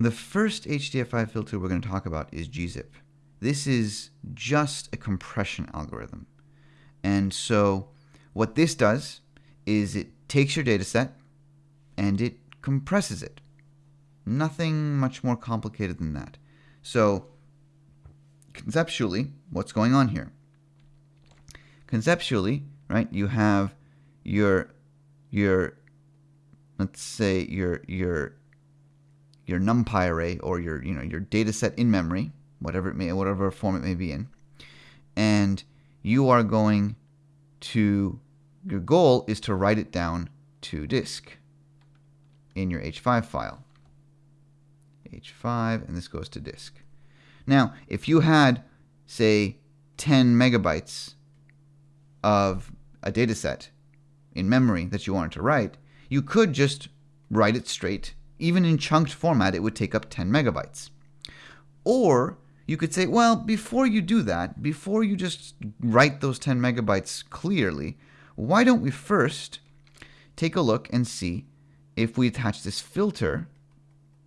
The first HDF5 filter we're going to talk about is gzip. This is just a compression algorithm. And so what this does is it takes your data set and it compresses it. Nothing much more complicated than that. So conceptually, what's going on here? Conceptually, right, you have your your let's say your your your numpy array or your you know your data set in memory, whatever it may whatever form it may be in, and you are going to your goal is to write it down to disk in your H5 file. H5 and this goes to disk. Now, if you had say 10 megabytes of a data set in memory that you wanted to write, you could just write it straight. Even in chunked format, it would take up 10 megabytes. Or you could say, well, before you do that, before you just write those 10 megabytes clearly, why don't we first take a look and see if we attach this filter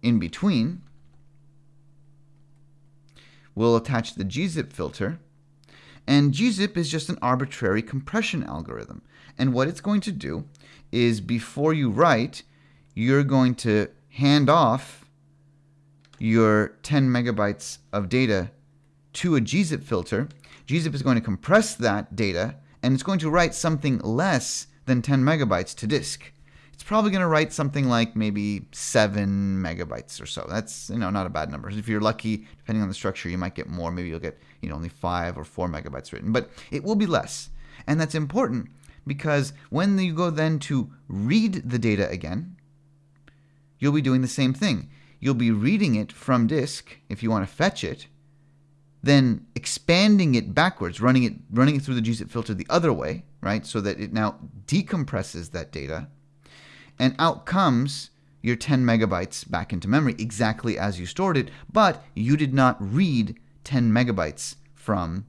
in between. We'll attach the gzip filter. And gzip is just an arbitrary compression algorithm. And what it's going to do is before you write, you're going to hand off your 10 megabytes of data to a gzip filter. gzip is going to compress that data, and it's going to write something less than 10 megabytes to disk. It's probably going to write something like maybe 7 megabytes or so. That's you know not a bad number. If you're lucky, depending on the structure, you might get more. Maybe you'll get you know only 5 or 4 megabytes written, but it will be less. And that's important because when you go then to read the data again, you'll be doing the same thing. You'll be reading it from disk if you want to fetch it, then expanding it backwards, running it running it through the gzip filter the other way, right? So that it now decompresses that data, and out comes your 10 megabytes back into memory exactly as you stored it, but you did not read 10 megabytes from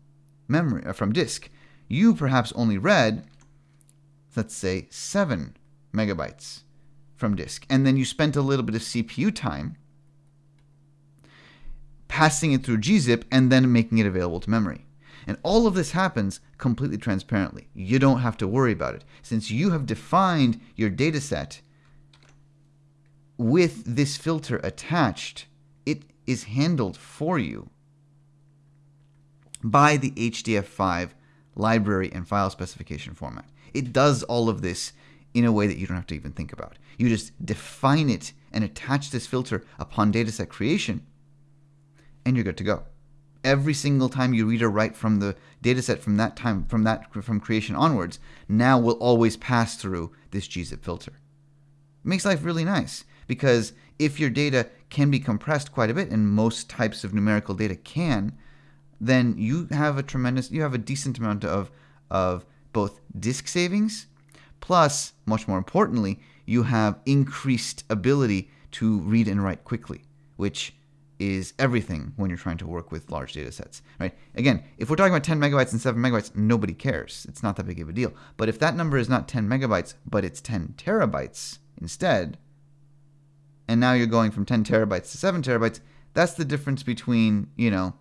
memory uh, from disk. You perhaps only read let's say 7 megabytes from disk. And then you spent a little bit of CPU time passing it through gzip and then making it available to memory. And all of this happens completely transparently. You don't have to worry about it. Since you have defined your data set with this filter attached, it is handled for you by the HDF5 library and file specification format. It does all of this in a way that you don't have to even think about. You just define it and attach this filter upon dataset creation, and you're good to go. Every single time you read or write from the dataset from that time, from that from creation onwards, now will always pass through this gzip filter. It makes life really nice because if your data can be compressed quite a bit, and most types of numerical data can, then you have a tremendous, you have a decent amount of of both disk savings, plus, much more importantly, you have increased ability to read and write quickly, which is everything when you're trying to work with large data sets, right? Again, if we're talking about 10 megabytes and 7 megabytes, nobody cares. It's not that big of a deal. But if that number is not 10 megabytes, but it's 10 terabytes instead, and now you're going from 10 terabytes to 7 terabytes, that's the difference between, you know,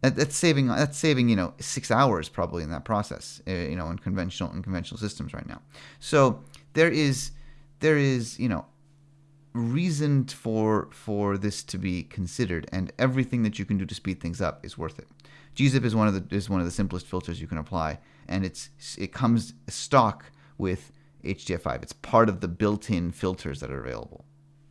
that's saving that's saving you know six hours probably in that process uh, you know in conventional in conventional systems right now. So there is there is you know reason for for this to be considered and everything that you can do to speed things up is worth it. Gzip is one of the is one of the simplest filters you can apply and it's it comes stock with hdf5 it's part of the built-in filters that are available